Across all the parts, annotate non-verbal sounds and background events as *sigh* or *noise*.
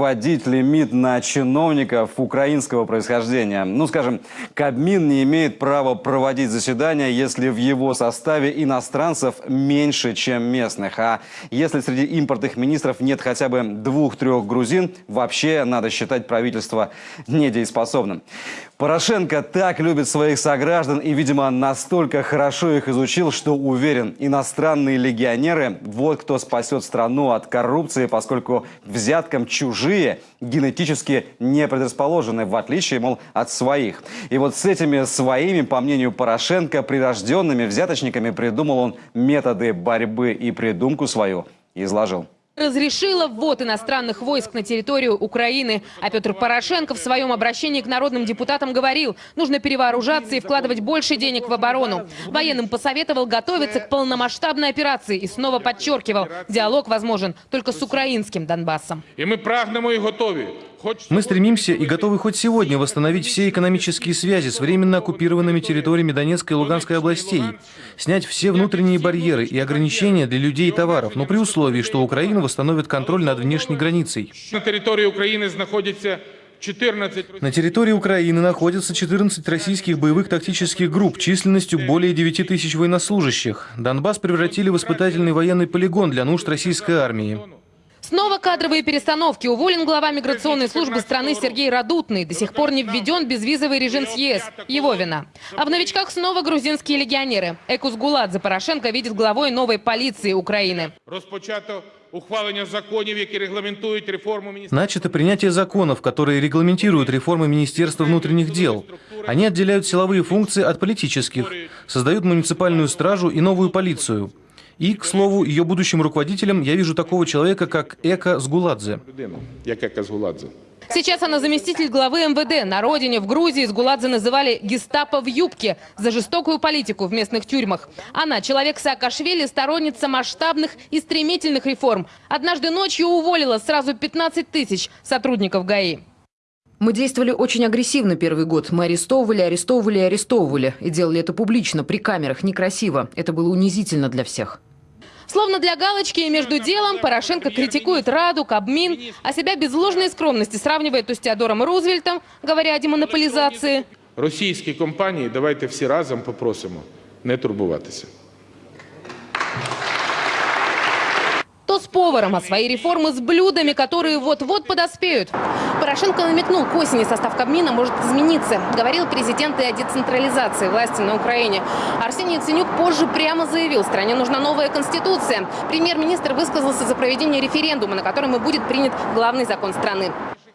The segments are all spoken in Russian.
вводить лимит на чиновников украинского происхождения. Ну, скажем, Кабмин не имеет права проводить заседания, если в его составе иностранцев меньше, чем местных. А если среди импортных министров нет хотя бы двух-трех грузин, вообще надо считать правительство недееспособным. Порошенко так любит своих сограждан и, видимо, настолько хорошо их изучил, что уверен, иностранные легионеры – вот кто спасет страну от коррупции, поскольку взяткам чужие генетически не предрасположены, в отличие, мол, от своих. И вот с этими своими, по мнению Порошенко, прирожденными взяточниками придумал он методы борьбы и придумку свою изложил разрешила ввод иностранных войск на территорию Украины. А Петр Порошенко в своем обращении к народным депутатам говорил, нужно перевооружаться и вкладывать больше денег в оборону. Военным посоветовал готовиться к полномасштабной операции и снова подчеркивал, диалог возможен только с украинским Донбассом. И мы прагнемо и готовы мы стремимся и готовы хоть сегодня восстановить все экономические связи с временно оккупированными территориями Донецкой и Луганской областей, снять все внутренние барьеры и ограничения для людей и товаров, но при условии, что Украина восстановит контроль над внешней границей. На территории Украины находится 14... На территории Украины находятся 14 российских боевых тактических групп численностью более 9 тысяч военнослужащих. Донбасс превратили в испытательный военный полигон для нужд российской армии. Снова кадровые перестановки. Уволен глава миграционной службы страны Сергей Радутный. До сих пор не введен безвизовый режим с ЕС. Его вина. А в новичках снова грузинские легионеры. Экус Гуладзе Порошенко видит главой новой полиции Украины. Начато принятие законов, которые регламентируют реформы Министерства внутренних дел. Они отделяют силовые функции от политических, создают муниципальную стражу и новую полицию. И, к слову, ее будущим руководителем я вижу такого человека, как Эка Сгуладзе. Сейчас она заместитель главы МВД. На родине, в Грузии, Сгуладзе называли гестапо в юбке за жестокую политику в местных тюрьмах. Она, человек Саакашвили, сторонница масштабных и стремительных реформ. Однажды ночью уволила сразу 15 тысяч сотрудников ГАИ. Мы действовали очень агрессивно первый год. Мы арестовывали, арестовывали и арестовывали. И делали это публично, при камерах, некрасиво. Это было унизительно для всех. Словно для галочки и между делом Порошенко критикует Раду, Кабмин, а себя без ложной скромности сравнивает то с Теодором Рузвельтом, говоря о демонополизации. Російські компанії давайте всі разом попросимо не турбуватися. То с поваром, а свои реформы с блюдами, которые вот-вот подоспеют. Порошенко намекнул, к осени состав Кабмина может измениться. Говорил президент и о децентрализации власти на Украине. Арсений Ценюк позже прямо заявил, стране нужна новая конституция. Премьер-министр высказался за проведение референдума, на котором и будет принят главный закон страны.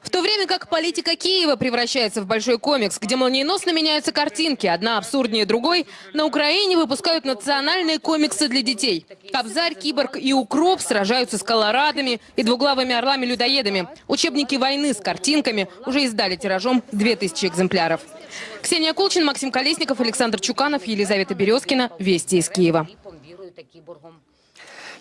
В то время как политика Киева превращается в большой комикс, где молниеносно меняются картинки, одна абсурднее другой, на Украине выпускают национальные комиксы для детей. Кобзарь, Киборг и Укроп сражаются с колорадами и двуглавыми орлами-людоедами. Учебники войны с картинками уже издали тиражом 2000 экземпляров. Ксения Колчин, Максим Колесников, Александр Чуканов, Елизавета Березкина. Вести из Киева.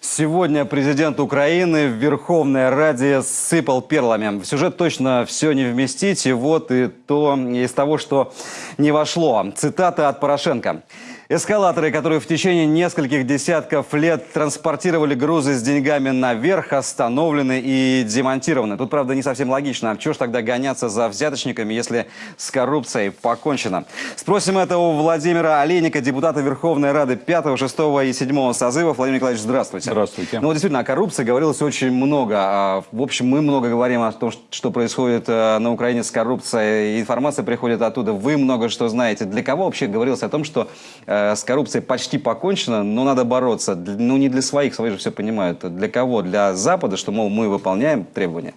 Сегодня президент Украины в Верховной Раде сыпал перлами. В сюжет точно все не вместить, и вот и то из того, что не вошло. Цитата от Порошенко. Эскалаторы, которые в течение нескольких десятков лет транспортировали грузы с деньгами наверх, остановлены и демонтированы. Тут, правда, не совсем логично. Чего ж тогда гоняться за взяточниками, если с коррупцией покончено? Спросим это у Владимира Олейника, депутата Верховной Рады 5, 6 и 7 созывов. Владимир Николаевич, здравствуйте. Здравствуйте. Ну, вот действительно, о коррупции говорилось очень много. А, в общем, мы много говорим о том, что происходит э, на Украине с коррупцией. Информация приходит оттуда. Вы много что знаете. Для кого вообще говорилось о том, что Э, с коррупцией почти покончено, но надо бороться. Ну, не для своих, свои же все понимают. Для кого? Для Запада, что, мол, мы выполняем требования?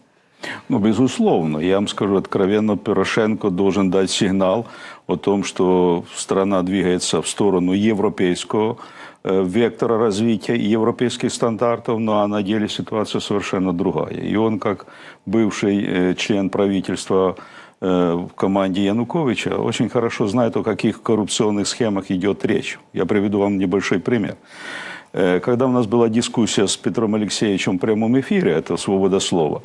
Ну, безусловно. Я вам скажу откровенно, Порошенко должен дать сигнал о том, что страна двигается в сторону европейского э, вектора развития европейских стандартов, ну а на деле ситуация совершенно другая. И он, как бывший э, член правительства в команде Януковича очень хорошо знает, о каких коррупционных схемах идет речь. Я приведу вам небольшой пример. Э, когда у нас была дискуссия с Петром Алексеевичем в прямом эфире, это «Свобода слова»,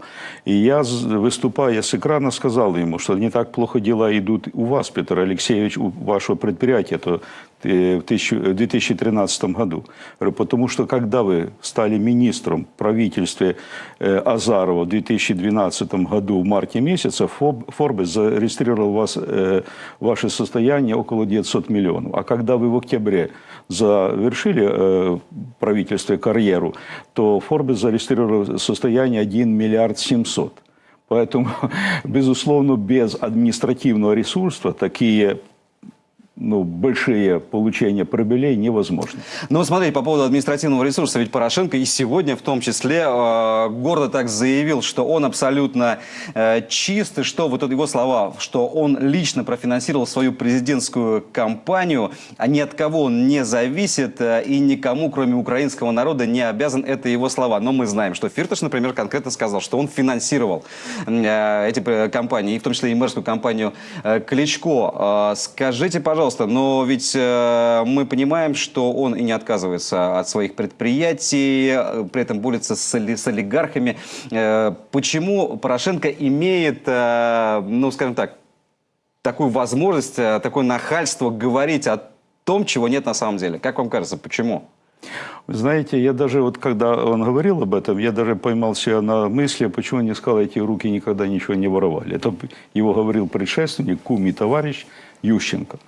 и я, выступая с экрана, сказал ему, что не так плохо дела идут у вас, Петр Алексеевич, у вашего предприятия. Это э, тысячу- в 2013 году. Потому что когда вы стали министром в правительстве э, Азарова в 2012 году в марте Фоб- Forbes зарегистрировал вас, э, ваше состояние около 900 миллионов. А когда вы в октябре завершили э, правительстве карьеру, то Forbes зарегистрировал состояние 1 миллиард 700. Поэтому, *laughs* безусловно, без административного ресурса такие ну, большие получения прибылей невозможно. Ну, смотрите, по поводу административного ресурса, ведь Порошенко и сегодня в том числе э, гордо так заявил, что он абсолютно э, чист, и что, вот его слова, что он лично профинансировал свою президентскую кампанию, а ни от кого он не зависит э, и никому, кроме украинского народа, не обязан, это его слова. Но мы знаем, что Фирташ, например, конкретно сказал, что он финансировал э, эти э, компании, и в том числе и мэрскую компанию э, Кличко. Э, скажите, пожалуйста, но ведь э, мы понимаем, что он и не отказывается от своих предприятий, э, при этом борется с, оли- с олигархами. Э, почему Порошенко имеет, э, ну, скажем так, такую возможность, э, такое нахальство говорить о том, чего нет на самом деле? Как вам кажется, почему? Вы знаете, я даже вот когда он говорил об этом, я даже поймал себя на мысли, почему не сказал, эти руки никогда ничего не воровали. Это его говорил предшественник, кум и товарищ Ющенко.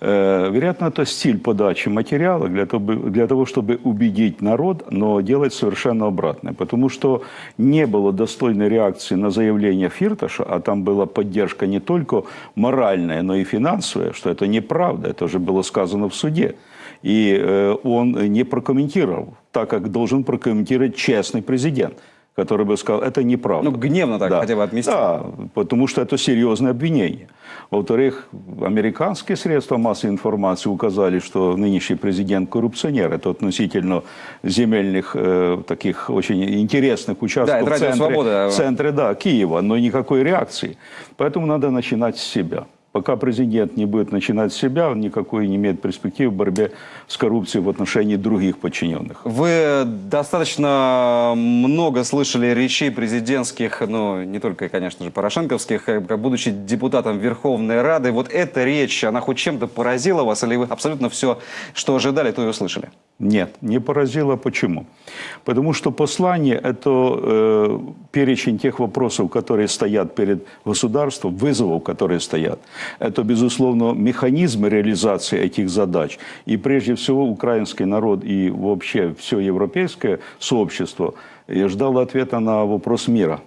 Э, вероятно, это стиль подачи материала для того, для того, чтобы убедить народ, но делать совершенно обратное. Потому что не было достойной реакции на заявление Фирташа, а там была поддержка не только моральная, но и финансовая, что это неправда, это уже было сказано в суде. И э, он не прокомментировал, так как должен прокомментировать честный президент, который бы сказал, это неправда. Ну, гневно так хотя бы отместить. Да, потому что это серьезное обвинение. Во-вторых, американские средства массовой информации указали, что нынешний президент коррупционер. Это относительно земельных э, таких очень интересных участков Да, в центре, в центре да, Киева, но никакой реакции. Поэтому надо начинать с себя. Пока президент не будет начинать себя, он никакой не имеет перспективы в борьбе с коррупцией в отношении других подчиненных. Вы достаточно много слышали речей президентских, ну, не только, конечно же, порошенковских, э, как будучи депутатом Верховной Рады. Вот эта речь, она хоть чем-то поразила вас, или вы абсолютно все, что ожидали, то и услышали? Нет, не поразило. Почему? Потому что послание – это э, перечень тех вопросов, которые стоят перед государством, вызовов, которые стоят. Это, безусловно, механизмы реализации этих задач. И прежде всего украинский народ и вообще все европейское сообщество э, ждало ответа на вопрос мира.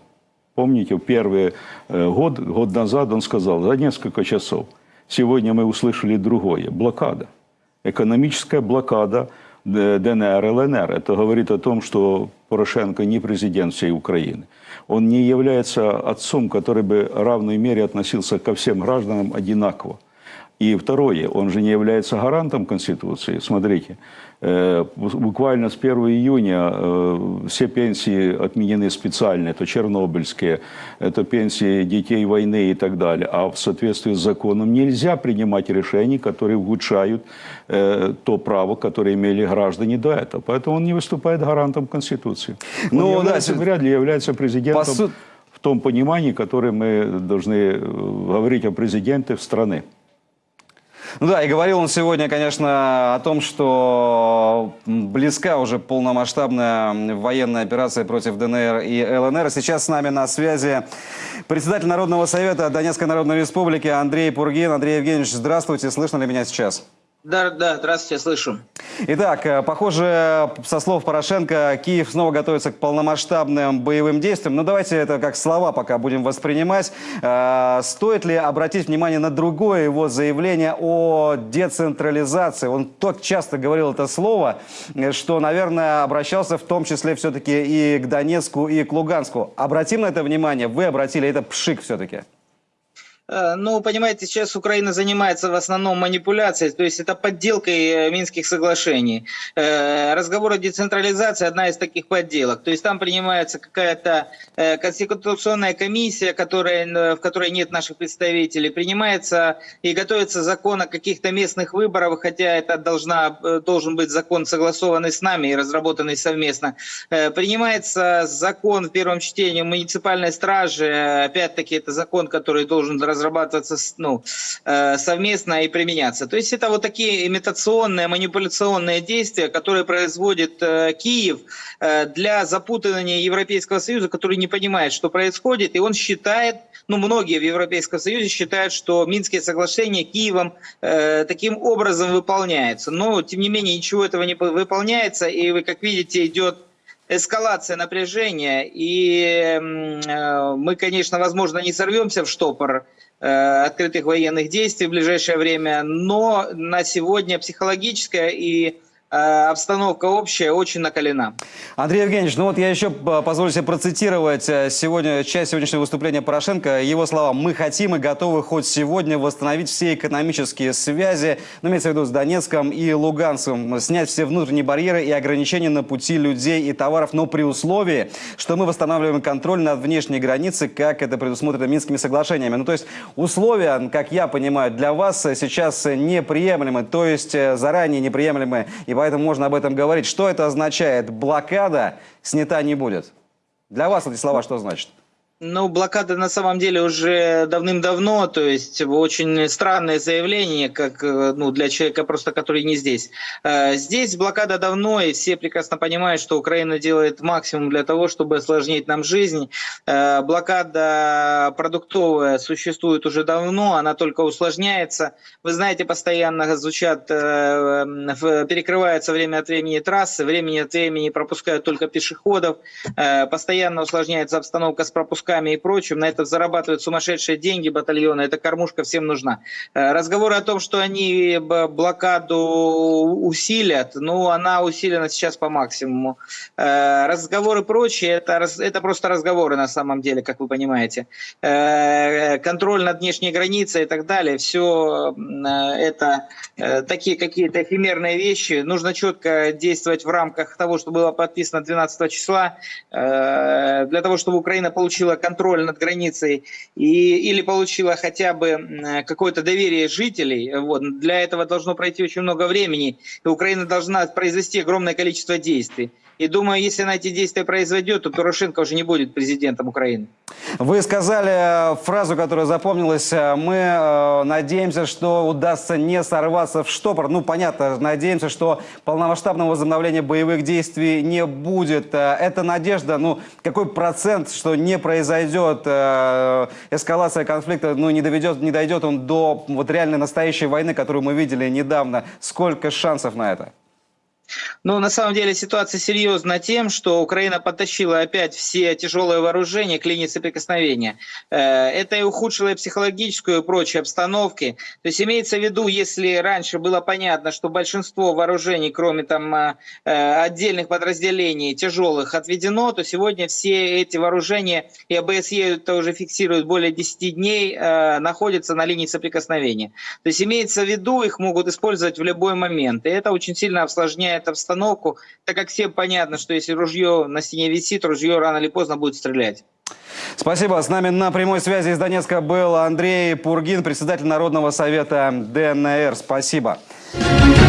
Помните, в первый э, год, год назад он сказал, за несколько часов. Сегодня мы услышали другое – блокада. Экономическая блокада ДНР, ЛНР. Это говорит о том, что Порошенко не президент всей Украины. Он не является отцом, который бы в равной мере относился ко всем гражданам одинаково. И второе, он же не является гарантом Конституции. Смотрите, э, буквально с 1 июня э, все пенсии отменены специально. Это чернобыльские, это пенсии детей войны и так далее. А в соответствии с законом нельзя принимать решения, которые ухудшают э, то право, которое имели граждане до этого. Поэтому он не выступает гарантом Конституции. Он Ну, да, является, с- вряд ли является президентом По су- в том понимании, которое мы должны говорить о президенте страны. Ну да, и говорил он сегодня, конечно, о том, что близка уже полномасштабная военная операция против ДНР и ЛНР. Сейчас с нами на связи председатель Народного совета Донецкой Народной Республики Андрей Пургин. Андрей Евгеньевич, здравствуйте. Слышно ли меня сейчас? Да, да, здравствуйте, слышу. Итак, э, похоже, со слов Порошенко, Киев снова готовится к полномасштабным боевым действиям. Но давайте это как слова пока будем воспринимать. Э, Стоит ли обратить внимание на другое его заявление о децентрализации? Он так часто говорил это слово, э, что, наверное, обращался в том числе все-таки и к Донецку, и к Луганску. Обратим на это внимание? Вы обратили, это пшик все-таки. Э, Ну, понимаете, сейчас Украина занимается в основном манипуляцией, то есть это подделкой э, Минских соглашений. Э, Разговор о децентрализации – одна из таких подделок. То есть там принимается какая-то конституционная комиссия, которая, в которой нет наших представителей, принимается и готовится закон о каких-то местных выборах, хотя это должна, должен быть закон, согласованный с нами и разработанный совместно. Принимается закон в первом чтении муниципальной страже, Э, опять-таки это закон, который должен разрабатываться ну, э, совместно и применяться. То есть это вот такие имитационные, манипуляционные действия, которые производит э, Киев для запутывания Европейского Союза, который не понимает, что происходит, и он считает, ну многие в Европейском Союзе считают, что Минские соглашения Киевом таким образом выполняются. Но тем не менее ничего этого не выполняется, и вы как видите идет эскалация напряжения, и э, мы, конечно, возможно, не сорвемся в штопор э, открытых военных действий в ближайшее время, но на сегодня психологическая и обстановка общая очень накалена. Андрей Евгеньевич, ну вот я еще позволю себе процитировать э, сегодня, часть сегодняшнего выступления Порошенко. Его слова «Мы хотим и готовы хоть сегодня восстановить все экономические связи, ну, имеется в виду с Донецком и Луганском, снять все внутренние барьеры и ограничения на пути людей и товаров, но при условии, что мы восстанавливаем контроль над внешней границей, как это предусмотрено Минскими соглашениями». Ну то есть условия, как я понимаю, для вас сейчас неприемлемы, то есть э, заранее неприемлемы и поэтому можно об этом говорить. Что это означает? Блокада снята не будет. Для вас эти слова что значит? Ну, блокада на самом деле уже давным-давно, то есть очень странное заявление, как э, ну, для человека просто, который не здесь. Э, здесь блокада давно, и все прекрасно понимают, что Украина делает максимум для того, чтобы осложнить нам жизнь. Э, блокада продуктовая существует уже давно, она только усложняется. Вы знаете, постоянно звучат, перекрываются время от времени трассы, времени от времени пропускают только пешеходов, постоянно усложняется обстановка с пропусками стрелками и прочим, на это зарабатывают сумасшедшие деньги батальоны, эта кормушка всем нужна. Э, разговоры о том, что они блокаду усилят, ну, она усилена сейчас по максимуму. Э, разговоры прочие, это, это просто разговоры на самом деле, как вы понимаете. Э, контроль над внешней границей и так далее, все это такие какие-то эфемерные вещи. Нужно четко действовать в рамках того, что было подписано 12 числа, для того, чтобы Украина получила контроль над границей и, или получила хотя бы какое-то доверие жителей, вот, для этого должно пройти очень много времени, и Украина должна произвести огромное количество действий. И думаю, если она эти действия произведет, то Порошенко уже не будет президентом Украины. Вы сказали фразу, которая запомнилась. Мы э, надеемся, что удастся не сорваться в штопор. Ну, понятно, надеемся, что полномасштабного возобновления боевых действий не будет. Э, это надежда, ну, какой процент, что не произойдет э, эскалация конфликта, ну, не, доведет, не дойдет он до вот реальной настоящей войны, которую мы видели недавно. Сколько шансов на это? Ну, на самом деле ситуация серьезна тем, что Украина подтащила опять все тяжелые вооружения к линии соприкосновения. Э, это и ухудшило психологическую и прочие обстановки. То есть имеется в виду, если раньше было понятно, что большинство вооружений, кроме там э, э, отдельных подразделений тяжелых, отведено, то сегодня все эти вооружения, и АБСЕ это уже фиксирует более 10 дней, находятся на линии соприкосновения. То есть имеется в виду, их могут использовать в любой момент. И это очень сильно осложняет меняет обстановку, так как всем понятно, что если ружье на стене висит, ружье рано или поздно будет стрелять. Спасибо. С нами на прямой связи из Донецка был Андрей Пургин, председатель Народного совета ДНР. Спасибо. Спасибо.